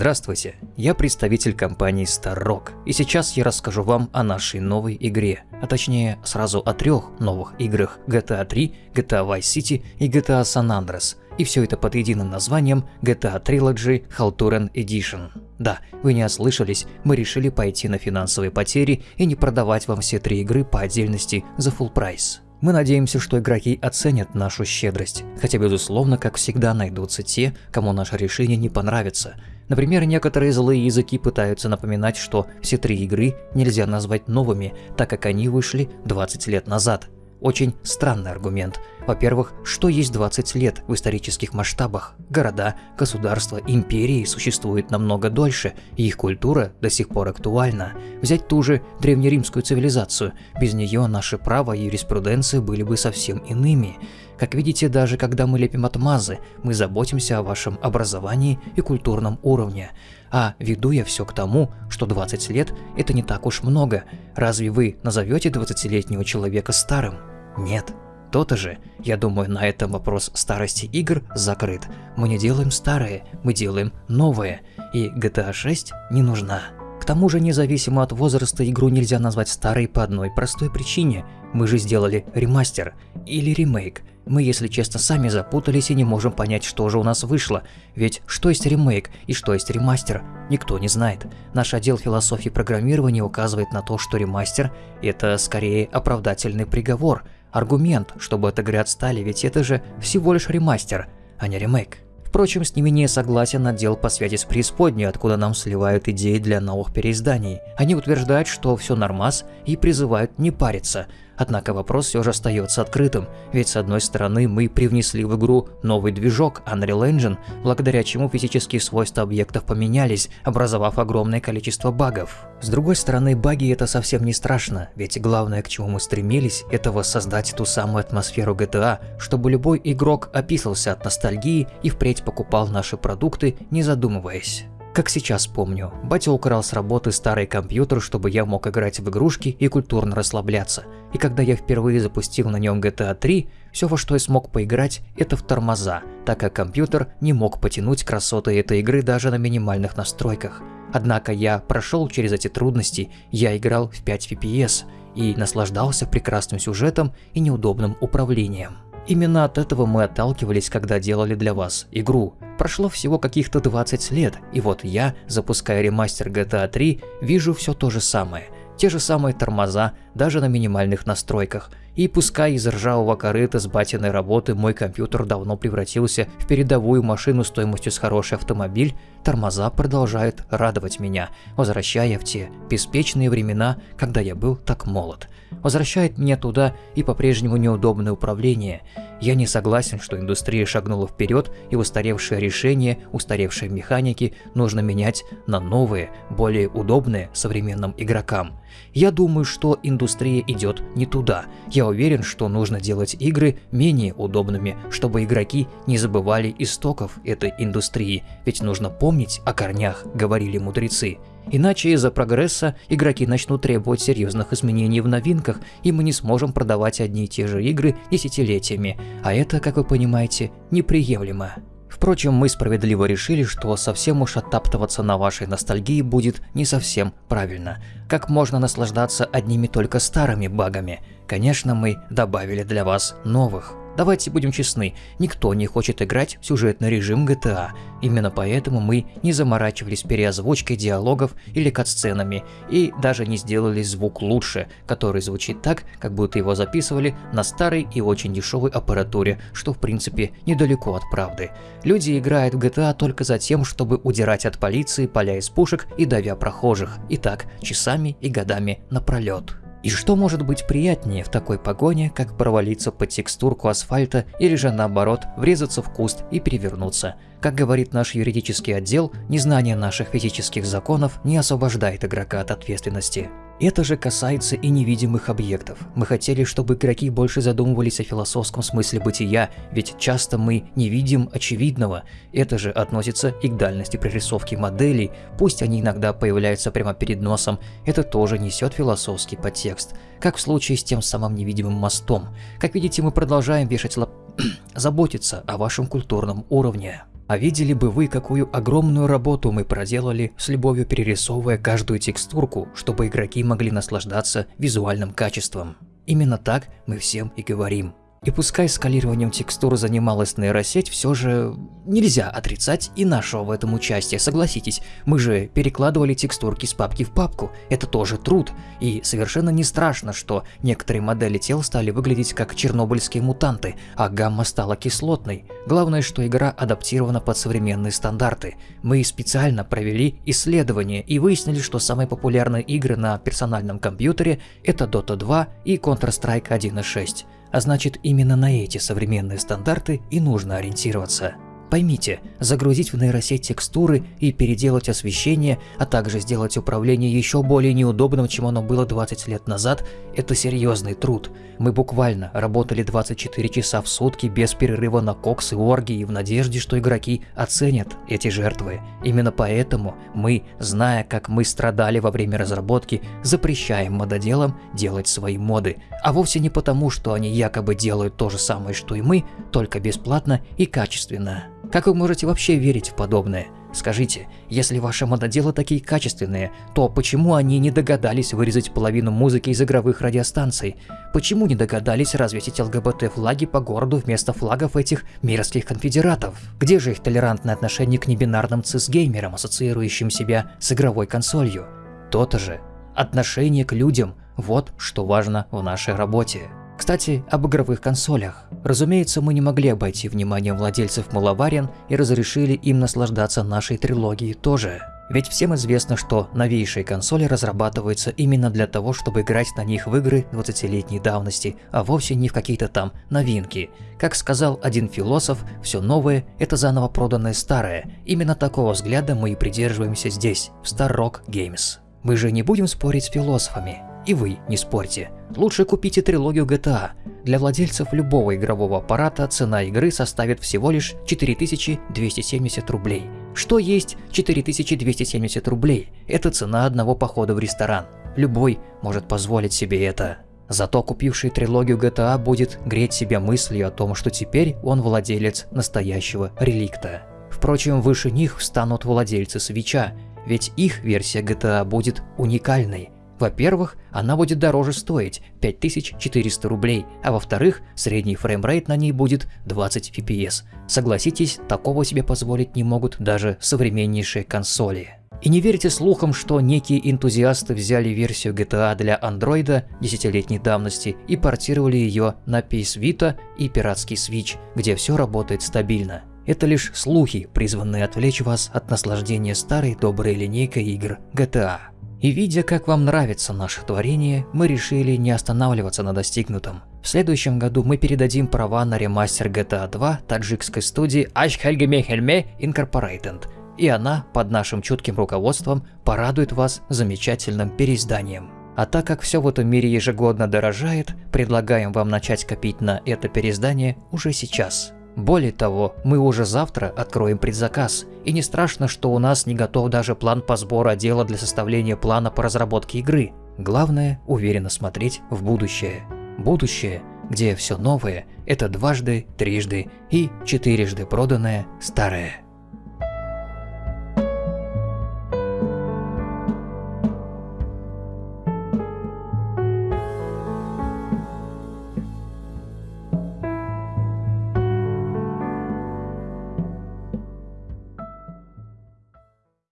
Здравствуйте, я представитель компании Starrock, и сейчас я расскажу вам о нашей новой игре, а точнее сразу о трех новых играх GTA 3, GTA Vice City и GTA San Andreas, и все это под единым названием GTA Trilogy Halturen Edition. Да, вы не ослышались, мы решили пойти на финансовые потери и не продавать вам все три игры по отдельности за full прайс. Мы надеемся, что игроки оценят нашу щедрость, хотя безусловно, как всегда, найдутся те, кому наше решение не понравится. Например, некоторые злые языки пытаются напоминать, что все три игры нельзя назвать новыми, так как они вышли 20 лет назад. Очень странный аргумент. Во-первых, что есть 20 лет в исторических масштабах? Города, государства, империи существуют намного дольше, и их культура до сих пор актуальна. Взять ту же древнеримскую цивилизацию, без нее наши права и юриспруденция были бы совсем иными. Как видите, даже когда мы лепим отмазы, мы заботимся о вашем образовании и культурном уровне. А веду я все к тому, что 20 лет – это не так уж много. Разве вы назовете 20-летнего человека старым? Нет. То-то же, я думаю, на этом вопрос старости игр закрыт. Мы не делаем старые, мы делаем новые, и GTA 6 не нужна. К тому же, независимо от возраста, игру нельзя назвать старой по одной простой причине. Мы же сделали ремастер или ремейк. Мы, если честно, сами запутались и не можем понять, что же у нас вышло. Ведь что есть ремейк и что есть ремастер, никто не знает. Наш отдел философии программирования указывает на то, что ремастер – это скорее оправдательный приговор – аргумент, чтобы от игры отстали, ведь это же всего лишь ремастер, а не ремейк. Впрочем, с ними не согласен отдел по связи с преисподней, откуда нам сливают идеи для новых переизданий. Они утверждают, что все нормас и призывают не париться, Однако вопрос все же остается открытым, ведь с одной стороны мы привнесли в игру новый движок Unreal Engine, благодаря чему физические свойства объектов поменялись, образовав огромное количество багов. С другой стороны, баги это совсем не страшно, ведь главное, к чему мы стремились, это воссоздать ту самую атмосферу GTA, чтобы любой игрок описался от ностальгии и впредь покупал наши продукты, не задумываясь. Как сейчас помню, батя украл с работы старый компьютер, чтобы я мог играть в игрушки и культурно расслабляться. И когда я впервые запустил на нем GTA 3, все во что я смог поиграть, это в тормоза, так как компьютер не мог потянуть красоты этой игры даже на минимальных настройках. Однако я прошел через эти трудности, я играл в 5 FPS и наслаждался прекрасным сюжетом и неудобным управлением. Именно от этого мы отталкивались, когда делали для вас игру. Прошло всего каких-то 20 лет, и вот я, запуская ремастер GTA 3, вижу все то же самое. Те же самые тормоза, даже на минимальных настройках. И пускай из ржавого корыта с батиной работы мой компьютер давно превратился в передовую машину стоимостью с хороший автомобиль, тормоза продолжают радовать меня, возвращая в те беспечные времена, когда я был так молод. Возвращает меня туда и по-прежнему неудобное управление. Я не согласен, что индустрия шагнула вперед и устаревшие решения, устаревшие механики нужно менять на новые, более удобные современным игрокам. Я думаю, что индустрия идет не туда. Я уверен, что нужно делать игры менее удобными, чтобы игроки не забывали истоков этой индустрии, ведь нужно помнить о корнях, говорили мудрецы. Иначе из-за прогресса игроки начнут требовать серьезных изменений в новинках, и мы не сможем продавать одни и те же игры десятилетиями, а это, как вы понимаете, неприемлемо. Впрочем, мы справедливо решили, что совсем уж оттаптываться на вашей ностальгии будет не совсем правильно. Как можно наслаждаться одними только старыми багами? Конечно, мы добавили для вас новых. Давайте будем честны, никто не хочет играть в сюжетный режим GTA. Именно поэтому мы не заморачивались переозвучкой диалогов или катсценами и даже не сделали звук лучше, который звучит так, как будто его записывали на старой и очень дешевой аппаратуре, что в принципе недалеко от правды. Люди играют в GTA только за тем, чтобы удирать от полиции, поля из пушек и давя прохожих, и так часами и годами напролет. И что может быть приятнее в такой погоне, как провалиться под текстурку асфальта или же наоборот врезаться в куст и перевернуться? Как говорит наш юридический отдел, незнание наших физических законов не освобождает игрока от ответственности. Это же касается и невидимых объектов. Мы хотели, чтобы игроки больше задумывались о философском смысле бытия, ведь часто мы не видим очевидного. Это же относится и к дальности прорисовки моделей, пусть они иногда появляются прямо перед носом, это тоже несет философский подтекст, как в случае с тем самым невидимым мостом. Как видите, мы продолжаем вешать лап... заботиться о вашем культурном уровне. А видели бы вы, какую огромную работу мы проделали, с любовью перерисовывая каждую текстурку, чтобы игроки могли наслаждаться визуальным качеством. Именно так мы всем и говорим. И пускай скалированием текстур занималась нейросеть, все же нельзя отрицать и нашего в этом участия, согласитесь. Мы же перекладывали текстурки с папки в папку, это тоже труд. И совершенно не страшно, что некоторые модели тел стали выглядеть как чернобыльские мутанты, а гамма стала кислотной. Главное, что игра адаптирована под современные стандарты. Мы специально провели исследование и выяснили, что самые популярные игры на персональном компьютере это Dota 2 и Counter-Strike 1.6. А значит, именно на эти современные стандарты и нужно ориентироваться. Поймите, загрузить в нейросеть текстуры и переделать освещение, а также сделать управление еще более неудобным, чем оно было 20 лет назад, это серьезный труд. Мы буквально работали 24 часа в сутки без перерыва на кокс и оргии в надежде, что игроки оценят эти жертвы. Именно поэтому мы, зная, как мы страдали во время разработки, запрещаем мододелам делать свои моды. А вовсе не потому, что они якобы делают то же самое, что и мы, только бесплатно и качественно. Как вы можете вообще верить в подобное? Скажите, если ваши мододелы такие качественные, то почему они не догадались вырезать половину музыки из игровых радиостанций? Почему не догадались развесить ЛГБТ-флаги по городу вместо флагов этих мирских конфедератов? Где же их толерантное отношение к небинарным цисгеймерам, ассоциирующим себя с игровой консолью? То-то же. Отношение к людям – вот что важно в нашей работе. Кстати, об игровых консолях. Разумеется, мы не могли обойти вниманием владельцев маловарен и разрешили им наслаждаться нашей трилогией тоже. Ведь всем известно, что новейшие консоли разрабатываются именно для того, чтобы играть на них в игры 20-летней давности, а вовсе не в какие-то там новинки. Как сказал один философ, все новое – это заново проданное старое. Именно такого взгляда мы и придерживаемся здесь, в Star Rock Games. Мы же не будем спорить с философами. И вы не спорьте. Лучше купите трилогию GTA. Для владельцев любого игрового аппарата цена игры составит всего лишь 4270 рублей. Что есть 4270 рублей? Это цена одного похода в ресторан. Любой может позволить себе это. Зато купивший трилогию GTA будет греть себя мыслью о том, что теперь он владелец настоящего реликта. Впрочем, выше них встанут владельцы Switch а, ведь их версия GTA будет уникальной – во-первых, она будет дороже стоить 5400 рублей, а во-вторых, средний frame rate на ней будет 20 FPS. Согласитесь, такого себе позволить не могут даже современнейшие консоли. И не верьте слухам, что некие энтузиасты взяли версию GTA для андроида десятилетней давности и портировали ее на PS Vita и пиратский Switch, где все работает стабильно. Это лишь слухи, призванные отвлечь вас от наслаждения старой доброй линейкой игр GTA. И видя, как вам нравится наше творение, мы решили не останавливаться на достигнутом. В следующем году мы передадим права на ремастер GTA 2 таджикской студии Ашхальгемехельме Incorporated, и она, под нашим чутким руководством, порадует вас замечательным переизданием. А так как все в этом мире ежегодно дорожает, предлагаем вам начать копить на это переиздание уже сейчас. Более того, мы уже завтра откроем предзаказ, и не страшно, что у нас не готов даже план по сбору отдела для составления плана по разработке игры. Главное – уверенно смотреть в будущее. Будущее, где все новое – это дважды, трижды и четырежды проданное старое.